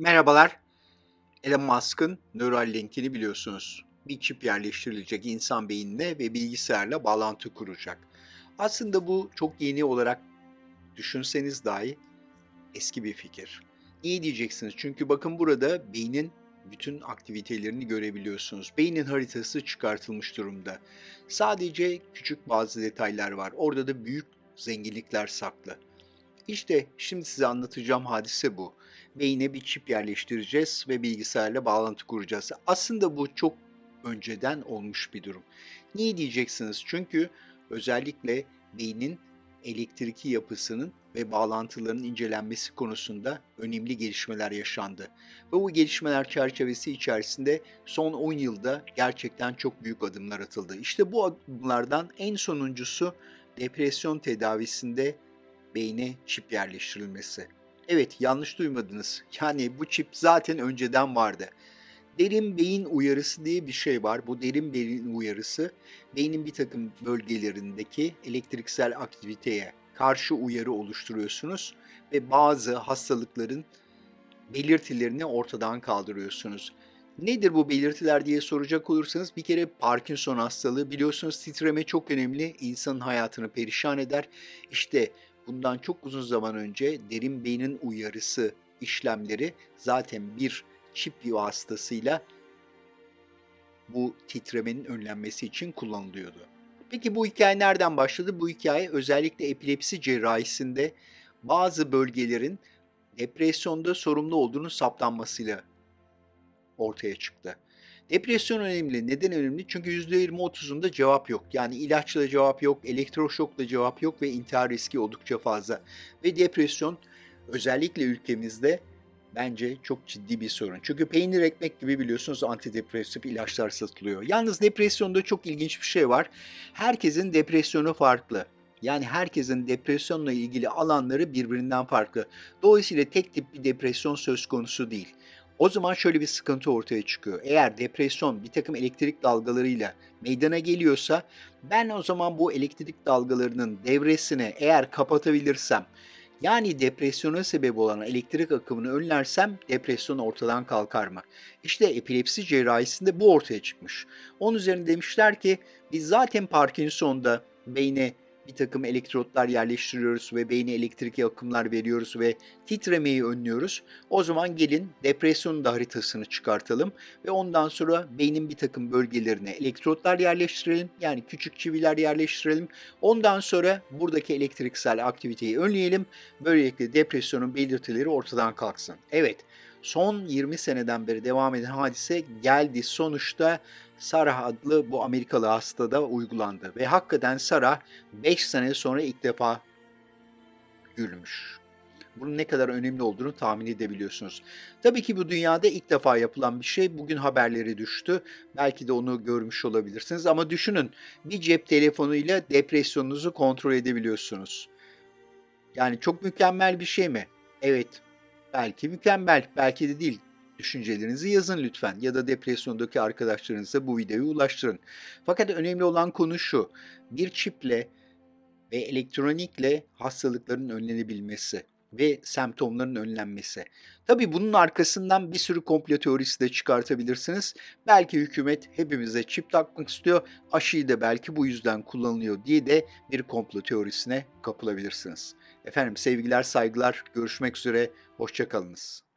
Merhabalar. Elon Musk'ın Neuralink'ini biliyorsunuz. Bir çip yerleştirilecek insan beynine ve bilgisayarla bağlantı kuracak. Aslında bu çok yeni olarak düşünseniz dahi eski bir fikir. Niye diyeceksiniz? Çünkü bakın burada beynin bütün aktivitelerini görebiliyorsunuz. Beynin haritası çıkartılmış durumda. Sadece küçük bazı detaylar var. Orada da büyük zenginlikler saklı. İşte şimdi size anlatacağım hadise bu. Beyne bir çip yerleştireceğiz ve bilgisayarla bağlantı kuracağız. Aslında bu çok önceden olmuş bir durum. Niye diyeceksiniz? Çünkü özellikle beynin elektriki yapısının ve bağlantıların incelenmesi konusunda önemli gelişmeler yaşandı. Ve bu gelişmeler çerçevesi içerisinde son 10 yılda gerçekten çok büyük adımlar atıldı. İşte bu adımlardan en sonuncusu depresyon tedavisinde beyne çip yerleştirilmesi. Evet, yanlış duymadınız. Yani bu çip zaten önceden vardı. Derin beyin uyarısı diye bir şey var. Bu derin beyin uyarısı beynin bir takım bölgelerindeki elektriksel aktiviteye karşı uyarı oluşturuyorsunuz ve bazı hastalıkların belirtilerini ortadan kaldırıyorsunuz. Nedir bu belirtiler diye soracak olursanız bir kere Parkinson hastalığı biliyorsunuz titreme çok önemli insanın hayatını perişan eder. İşte bundan çok uzun zaman önce derin beynin uyarısı işlemleri zaten bir çip vasıtasıyla bu titremenin önlenmesi için kullanılıyordu. Peki bu hikaye nereden başladı? Bu hikaye özellikle epilepsi cerrahisinde bazı bölgelerin depresyonda sorumlu olduğunu saptanmasıyla ortaya çıktı. Depresyon önemli. Neden önemli? Çünkü %20-30'unda cevap yok. Yani ilaçla cevap yok, elektroşokla cevap yok ve intihar riski oldukça fazla. Ve depresyon özellikle ülkemizde bence çok ciddi bir sorun. Çünkü peynir ekmek gibi biliyorsunuz antidepresif ilaçlar satılıyor. Yalnız depresyonda çok ilginç bir şey var. Herkesin depresyonu farklı. Yani herkesin depresyonla ilgili alanları birbirinden farklı. Dolayısıyla tek tip bir depresyon söz konusu değil. O zaman şöyle bir sıkıntı ortaya çıkıyor. Eğer depresyon bir takım elektrik dalgalarıyla meydana geliyorsa ben o zaman bu elektrik dalgalarının devresini eğer kapatabilirsem yani depresyona sebep olan elektrik akımını önlersem depresyon ortadan kalkar mı? İşte epilepsi cerrahisinde bu ortaya çıkmış. Onun üzerine demişler ki biz zaten Parkinson'da beyne bir takım elektrotlar yerleştiriyoruz ve beyne elektrik akımlar veriyoruz ve titremeyi önlüyoruz. O zaman gelin depresyonun da haritasını çıkartalım ve ondan sonra beynin bir takım bölgelerine elektrotlar yerleştirelim. Yani küçük çiviler yerleştirelim. Ondan sonra buradaki elektriksel aktiviteyi önleyelim. Böylelikle depresyonun belirtileri ortadan kalksın. Evet, son 20 seneden beri devam eden hadise geldi. Sonuçta Sarah adlı bu Amerikalı hastada uygulandı ve hakikaten Sarah 5 sene sonra ilk defa gülmüş. Bunun ne kadar önemli olduğunu tahmin edebiliyorsunuz. Tabii ki bu dünyada ilk defa yapılan bir şey. Bugün haberleri düştü. Belki de onu görmüş olabilirsiniz ama düşünün bir cep telefonuyla depresyonunuzu kontrol edebiliyorsunuz. Yani çok mükemmel bir şey mi? Evet, belki mükemmel, belki de değil. Düşüncelerinizi yazın lütfen ya da depresyondaki arkadaşlarınıza bu videoyu ulaştırın. Fakat önemli olan konu şu. Bir çiple ve elektronikle hastalıkların önlenebilmesi ve semptomların önlenmesi. Tabii bunun arkasından bir sürü komplo teorisi de çıkartabilirsiniz. Belki hükümet hepimize çip takmak istiyor, aşıyı da belki bu yüzden kullanılıyor diye de bir komplo teorisine kapılabilirsiniz. Efendim sevgiler, saygılar, görüşmek üzere, hoşçakalınız.